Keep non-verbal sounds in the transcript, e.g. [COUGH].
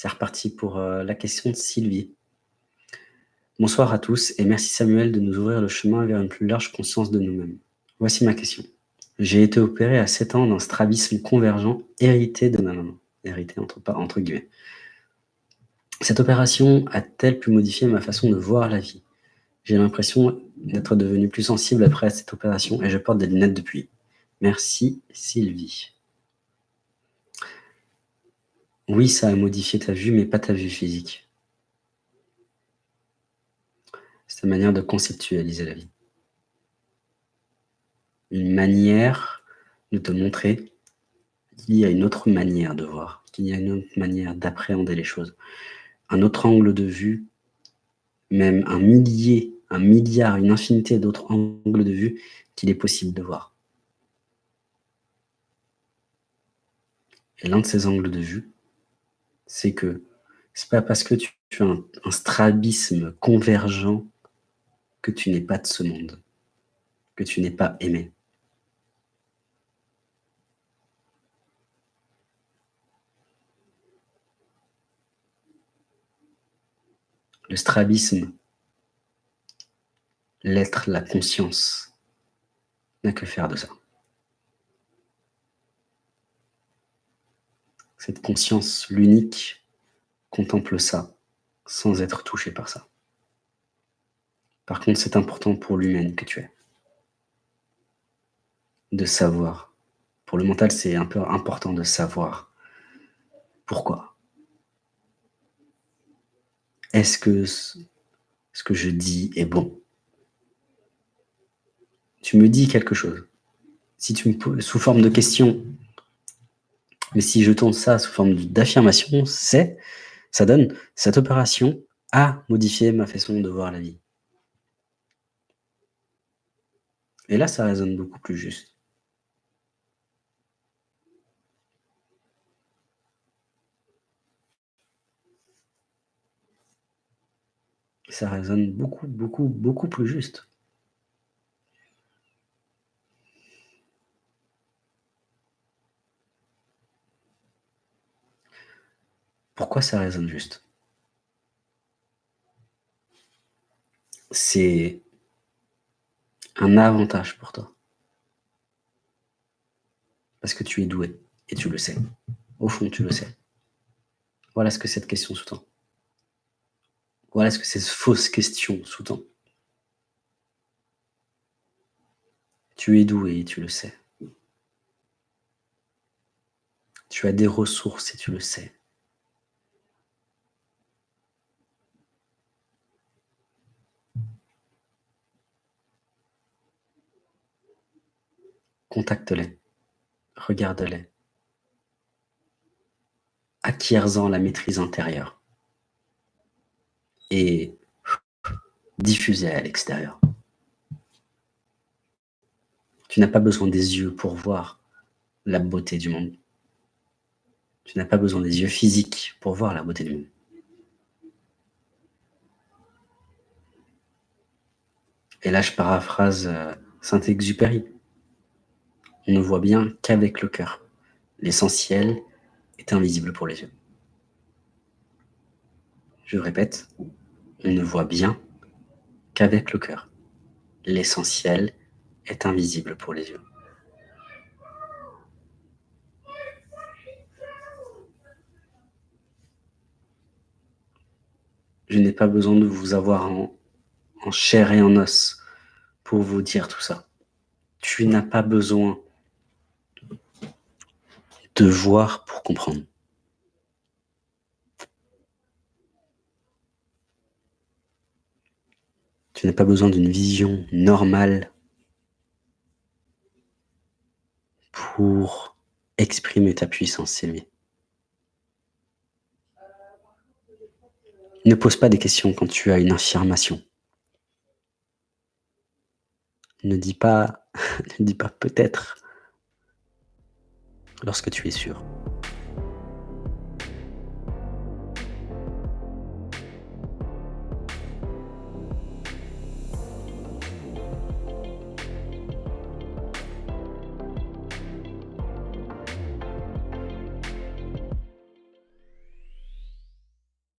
C'est reparti pour euh, la question de Sylvie. Bonsoir à tous et merci Samuel de nous ouvrir le chemin vers une plus large conscience de nous-mêmes. Voici ma question. J'ai été opéré à 7 ans d'un strabisme convergent hérité de ma maman. Hérité entre, entre guillemets. Cette opération a-t-elle pu modifier ma façon de voir la vie? J'ai l'impression d'être devenu plus sensible après cette opération et je porte des lunettes depuis. Merci Sylvie. Oui, ça a modifié ta vue, mais pas ta vue physique. C'est ta manière de conceptualiser la vie. Une manière de te montrer qu'il y a une autre manière de voir, qu'il y a une autre manière d'appréhender les choses, un autre angle de vue, même un millier, un milliard, une infinité d'autres angles de vue qu'il est possible de voir. Et l'un de ces angles de vue, c'est que c'est pas parce que tu, as un, strabisme convergent que tu n'es pas de ce monde, que tu n'es pas aimé. Le strabisme, l'être, la conscience, n'a que faire de ça. Cette conscience, l'unique, contemple ça, sans être touché par ça. Par contre, c'est important pour l'humaine que tu es. De savoir. Pour le mental, c'est un peu important de savoir. Pourquoi Est-ce que ce que je dis est bon? Tu me dis quelque chose. Si tu me sous forme de question, mais si je tourne ça sous forme d'affirmation, c'est, ça donne, cette opération a modifié ma façon de voir la vie. Et là, ça résonne beaucoup plus juste. Ça résonne beaucoup, beaucoup, beaucoup plus juste. Pourquoi ça résonne juste? C'est un avantage pour toi. Parce que tu es doué, et tu le sais. Au fond, tu le sais. Voilà ce que cette question sous-tend. Voilà ce que cette fausse question sous-tend. Tu es doué et tu le sais. Tu as des ressources et tu le sais. Contacte-les, regarde-les, acquiers-en la maîtrise intérieure et diffusez à l'extérieur. Tu n'as pas besoin des yeux pour voir la beauté du monde. Tu n'as pas besoin des yeux physiques pour voir la beauté du monde. Et là, je paraphrase euh, Saint-Exupéry. Ne voit bien qu'avec le cœur. L'essentiel est invisible pour les yeux. Je répète, on ne voit bien qu'avec le cœur. L'essentiel est invisible pour les yeux. Je n'ai pas besoin de vous avoir en, en, chair et en os pour vous dire tout ça. Tu n'as pas besoin de voir pour comprendre. Tu n'as pas besoin d'une vision normale pour exprimer ta puissance, Sylvie. Ne pose pas des questions quand tu as une affirmation. Ne dis pas, [LAUGHS] ne dis pas peut-être lorsque tu es sûr.